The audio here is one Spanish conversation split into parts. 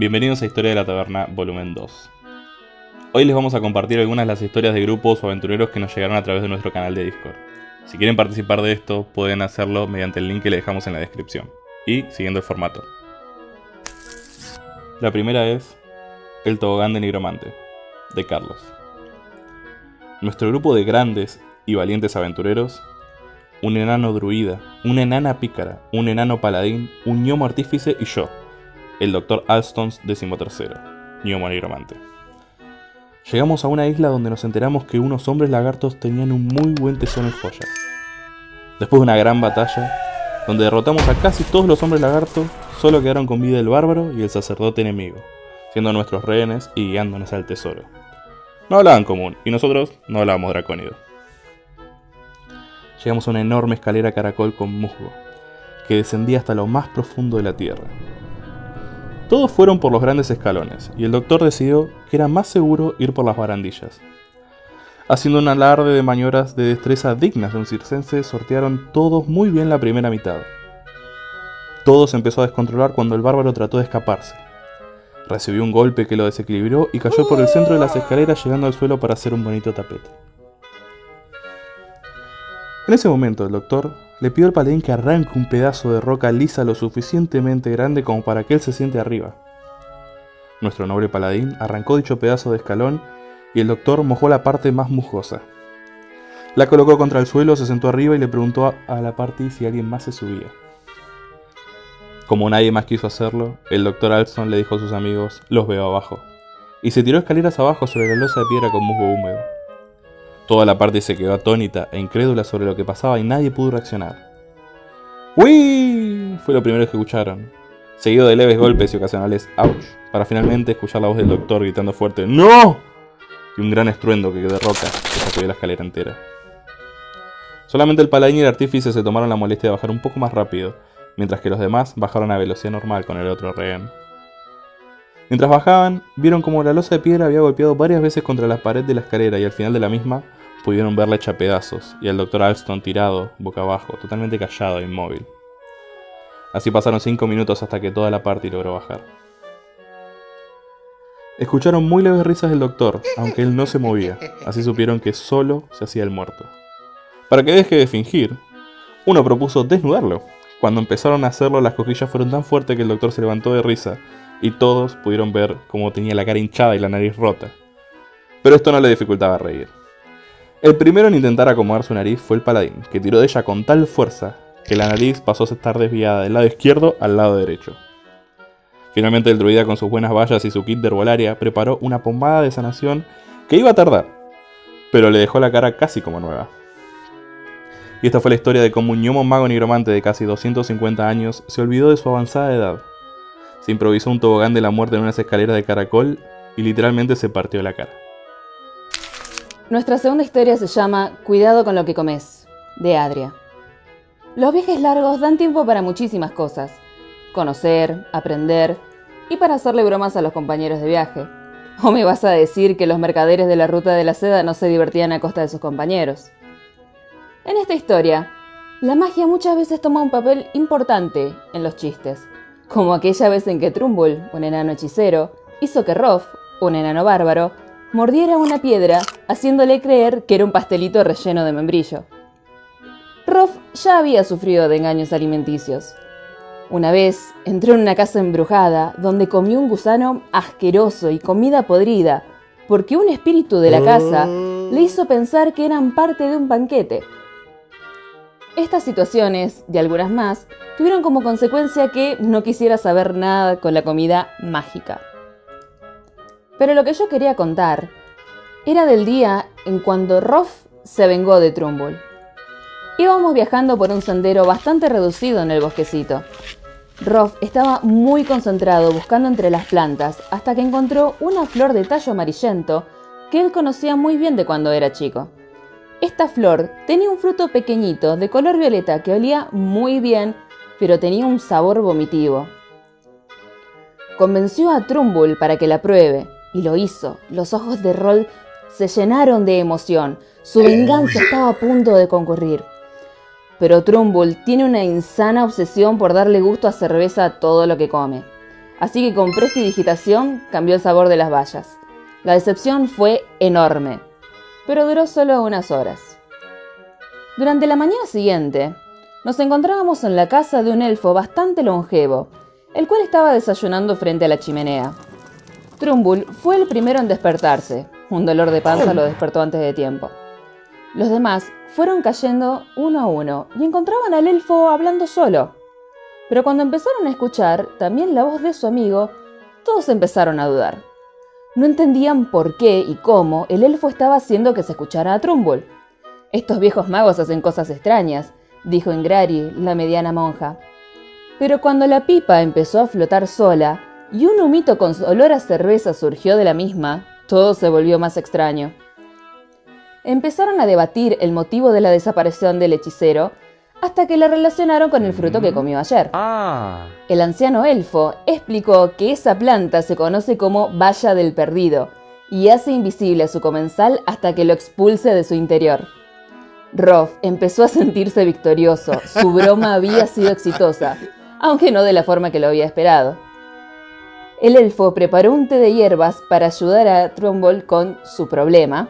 Bienvenidos a Historia de la Taberna, volumen 2. Hoy les vamos a compartir algunas de las historias de grupos o aventureros que nos llegaron a través de nuestro canal de Discord. Si quieren participar de esto, pueden hacerlo mediante el link que le dejamos en la descripción, y siguiendo el formato. La primera es El Tobogán de Nigromante, de Carlos. Nuestro grupo de grandes y valientes aventureros un enano druida, una enana pícara, un enano paladín, un gnomo artífice y yo, el Dr. Alstons gnomo nigromante. Llegamos a una isla donde nos enteramos que unos hombres lagartos tenían un muy buen tesoro en joyas. Después de una gran batalla, donde derrotamos a casi todos los hombres lagartos, solo quedaron con vida el bárbaro y el sacerdote enemigo, siendo nuestros rehenes y guiándonos al tesoro. No hablaban común, y nosotros no hablábamos dracónido llegamos a una enorme escalera caracol con musgo, que descendía hasta lo más profundo de la tierra. Todos fueron por los grandes escalones, y el doctor decidió que era más seguro ir por las barandillas. Haciendo un alarde de maniobras de destreza dignas de un circense, sortearon todos muy bien la primera mitad. Todo se empezó a descontrolar cuando el bárbaro trató de escaparse. Recibió un golpe que lo desequilibró y cayó por el centro de las escaleras llegando al suelo para hacer un bonito tapete. En ese momento el doctor le pidió al paladín que arranque un pedazo de roca lisa lo suficientemente grande como para que él se siente arriba. Nuestro noble paladín arrancó dicho pedazo de escalón y el doctor mojó la parte más musgosa. La colocó contra el suelo, se sentó arriba y le preguntó a la parte si alguien más se subía. Como nadie más quiso hacerlo, el doctor Alston le dijo a sus amigos, los veo abajo, y se tiró escaleras abajo sobre la losa de piedra con musgo húmedo. Toda la parte se quedó atónita e incrédula sobre lo que pasaba y nadie pudo reaccionar. ¡Uy! Fue lo primero que escucharon, seguido de leves golpes y ocasionales ¡ouch! para finalmente escuchar la voz del doctor gritando fuerte ¡No! y un gran estruendo que de roca que sacudió la escalera entera. Solamente el paladín y el artífice se tomaron la molestia de bajar un poco más rápido, mientras que los demás bajaron a velocidad normal con el otro rehén. Mientras bajaban, vieron como la losa de piedra había golpeado varias veces contra la pared de la escalera y al final de la misma pudieron verla hecha pedazos y al Dr. Alston tirado, boca abajo, totalmente callado e inmóvil. Así pasaron cinco minutos hasta que toda la party logró bajar. Escucharon muy leves risas del doctor, aunque él no se movía, así supieron que solo se hacía el muerto. Para que deje de fingir, uno propuso desnudarlo. Cuando empezaron a hacerlo, las cosquillas fueron tan fuertes que el doctor se levantó de risa y todos pudieron ver cómo tenía la cara hinchada y la nariz rota. Pero esto no le dificultaba reír. El primero en intentar acomodar su nariz fue el paladín, que tiró de ella con tal fuerza que la nariz pasó a estar desviada del lado izquierdo al lado derecho. Finalmente el druida con sus buenas vallas y su kit de herbolaria preparó una pomada de sanación que iba a tardar, pero le dejó la cara casi como nueva. Y esta fue la historia de cómo un gnomo mago nigromante de casi 250 años se olvidó de su avanzada edad. Se improvisó un tobogán de la muerte en unas escaleras de caracol y literalmente se partió la cara. Nuestra segunda historia se llama Cuidado con lo que comes, de Adria. Los viajes largos dan tiempo para muchísimas cosas. Conocer, aprender y para hacerle bromas a los compañeros de viaje. ¿O me vas a decir que los mercaderes de la ruta de la seda no se divertían a costa de sus compañeros? En esta historia, la magia muchas veces toma un papel importante en los chistes, como aquella vez en que Trumbull, un enano hechicero, hizo que Roth, un enano bárbaro, mordiera una piedra, haciéndole creer que era un pastelito relleno de membrillo. Roth ya había sufrido de engaños alimenticios. Una vez entró en una casa embrujada donde comió un gusano asqueroso y comida podrida, porque un espíritu de la casa le hizo pensar que eran parte de un banquete. Estas situaciones, y algunas más, tuvieron como consecuencia que no quisiera saber nada con la comida mágica. Pero lo que yo quería contar era del día en cuando Roth se vengó de Trumbull. Íbamos viajando por un sendero bastante reducido en el bosquecito. Roth estaba muy concentrado buscando entre las plantas hasta que encontró una flor de tallo amarillento que él conocía muy bien de cuando era chico. Esta flor tenía un fruto pequeñito de color violeta que olía muy bien, pero tenía un sabor vomitivo. Convenció a Trumbull para que la pruebe, y lo hizo. Los ojos de Roll se llenaron de emoción. Su venganza estaba a punto de concurrir. Pero Trumbull tiene una insana obsesión por darle gusto a cerveza a todo lo que come. así que con prestidigitación cambió el sabor de las bayas. La decepción fue enorme, pero duró solo unas horas. Durante la mañana siguiente, nos encontrábamos en la casa de un elfo bastante longevo, el cual estaba desayunando frente a la chimenea. Trumbull fue el primero en despertarse. Un dolor de panza lo despertó antes de tiempo. Los demás fueron cayendo uno a uno y encontraban al elfo hablando solo. Pero cuando empezaron a escuchar también la voz de su amigo, todos empezaron a dudar. No entendían por qué y cómo el elfo estaba haciendo que se escuchara a Trumbull. Estos viejos magos hacen cosas extrañas, dijo Ingrari, la mediana monja. Pero cuando la pipa empezó a flotar sola y un humito con olor a cerveza surgió de la misma, todo se volvió más extraño. Empezaron a debatir el motivo de la desaparición del hechicero hasta que la relacionaron con el fruto que comió ayer. Ah. El anciano elfo explicó que esa planta se conoce como valla del perdido y hace invisible a su comensal hasta que lo expulse de su interior. Roth empezó a sentirse victorioso, su broma había sido exitosa, aunque no de la forma que lo había esperado. El elfo preparó un té de hierbas para ayudar a Trumbull con su problema,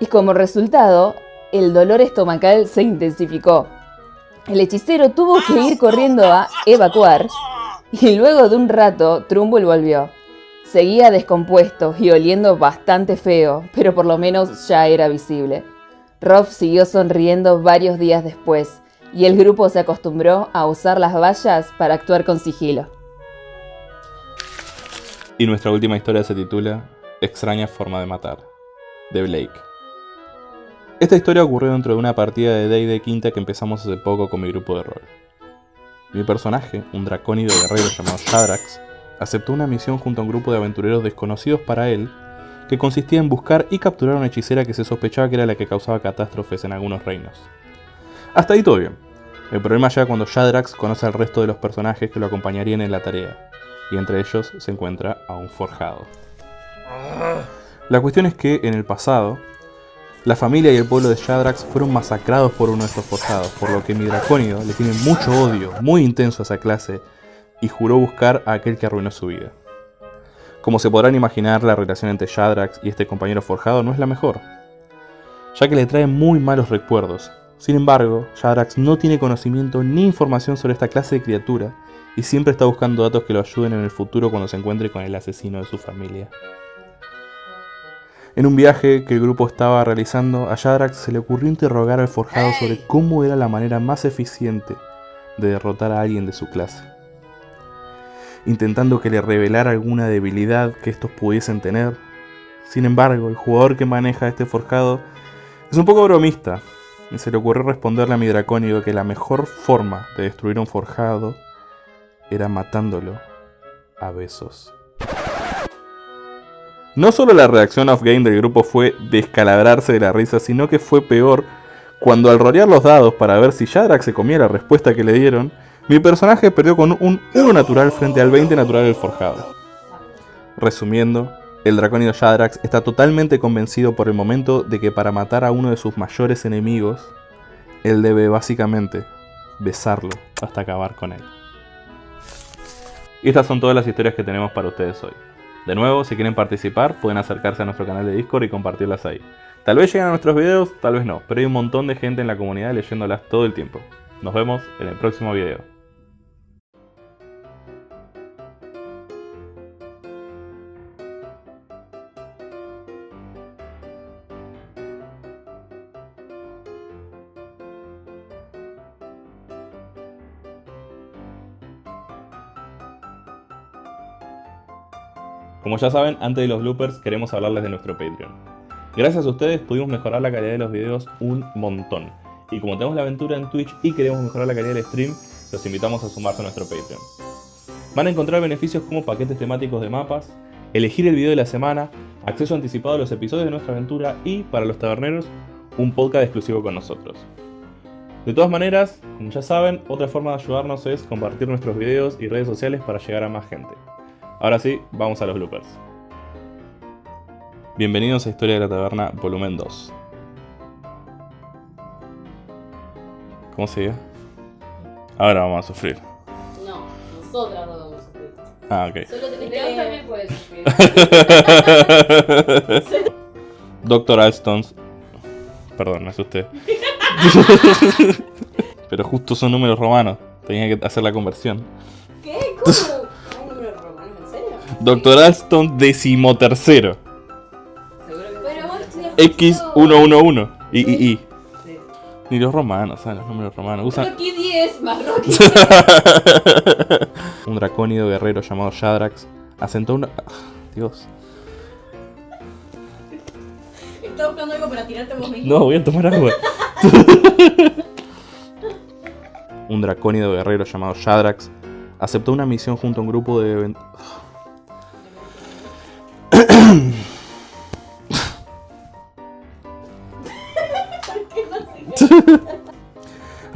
y como resultado, el dolor estomacal se intensificó. El hechicero tuvo que ir corriendo a evacuar y luego de un rato Trumbull volvió. Seguía descompuesto y oliendo bastante feo, pero por lo menos ya era visible. Rob siguió sonriendo varios días después y el grupo se acostumbró a usar las vallas para actuar con sigilo. Y nuestra última historia se titula Extraña forma de matar, de Blake. Esta historia ocurrió dentro de una partida de Day de Quinta que empezamos hace poco con mi grupo de rol. Mi personaje, un dracónido guerrero llamado Shadrax, aceptó una misión junto a un grupo de aventureros desconocidos para él, que consistía en buscar y capturar a una hechicera que se sospechaba que era la que causaba catástrofes en algunos reinos. Hasta ahí todo bien. El problema llega cuando Shadrax conoce al resto de los personajes que lo acompañarían en la tarea, y entre ellos se encuentra a un forjado. La cuestión es que en el pasado, la familia y el pueblo de Shadrax fueron masacrados por uno de estos forjados, por lo que mi dracónido le tiene mucho odio, muy intenso a esa clase, y juró buscar a aquel que arruinó su vida. Como se podrán imaginar, la relación entre Shadrax y este compañero forjado no es la mejor, ya que le trae muy malos recuerdos. Sin embargo, Shadrax no tiene conocimiento ni información sobre esta clase de criatura, y siempre está buscando datos que lo ayuden en el futuro cuando se encuentre con el asesino de su familia. En un viaje que el grupo estaba realizando, a Shadrax se le ocurrió interrogar al forjado sobre cómo era la manera más eficiente de derrotar a alguien de su clase. Intentando que le revelara alguna debilidad que estos pudiesen tener. Sin embargo, el jugador que maneja a este forjado es un poco bromista y se le ocurrió responderle a mi dracónido que la mejor forma de destruir a un forjado era matándolo a besos. No solo la reacción off-game del grupo fue descalabrarse de la risa, sino que fue peor cuando al rolear los dados para ver si Shadrax se comía la respuesta que le dieron, mi personaje perdió con un 1 natural frente al 20 natural del forjado. Resumiendo, el dracónido Shadrax está totalmente convencido por el momento de que para matar a uno de sus mayores enemigos, él debe básicamente besarlo hasta acabar con él. Y estas son todas las historias que tenemos para ustedes hoy. De nuevo, si quieren participar, pueden acercarse a nuestro canal de Discord y compartirlas ahí. Tal vez lleguen a nuestros videos, tal vez no, pero hay un montón de gente en la comunidad leyéndolas todo el tiempo. Nos vemos en el próximo video. Como ya saben, antes de los bloopers queremos hablarles de nuestro Patreon. Gracias a ustedes pudimos mejorar la calidad de los videos un montón. Y como tenemos la aventura en Twitch y queremos mejorar la calidad del stream, los invitamos a sumarse a nuestro Patreon. Van a encontrar beneficios como paquetes temáticos de mapas, elegir el video de la semana, acceso anticipado a los episodios de nuestra aventura y, para los taberneros, un podcast exclusivo con nosotros. De todas maneras, como ya saben, otra forma de ayudarnos es compartir nuestros videos y redes sociales para llegar a más gente. Ahora sí, vamos a los bloopers. Bienvenidos a Historia de la Taberna, volumen 2. ¿Cómo sigue? Ahora vamos a sufrir. No, Nosotras dos vamos a sufrir. Ah, ok. Solo tenés que. también puede sufrir. Doctor Alston. Perdón, me asusté. Pero justo son números romanos. Tenía que hacer la conversión. ¿Qué? ¿Cómo? Doctor Alston decimotercero. Seguro que Pero vos estudias X111. Y, y, y. Sí. Ni los romanos, ¿sabes? Los números romanos. Usan Rocky 10 más Rocky. un dracónido guerrero llamado Shadrax. Asentó una. Ah, Dios. Estaba buscando algo para tirarte vos mismo. No, voy a tomar agua. un dracónido guerrero llamado Shadrax aceptó una misión junto a un grupo de.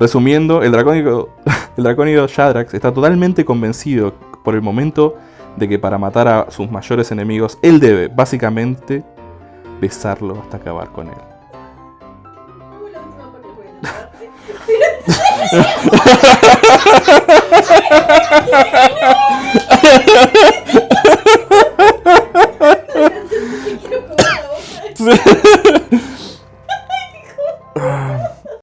Resumiendo, el dracónico, el dracónido Shadrax está totalmente convencido por el momento de que para matar a sus mayores enemigos, él debe, básicamente, besarlo hasta acabar con él.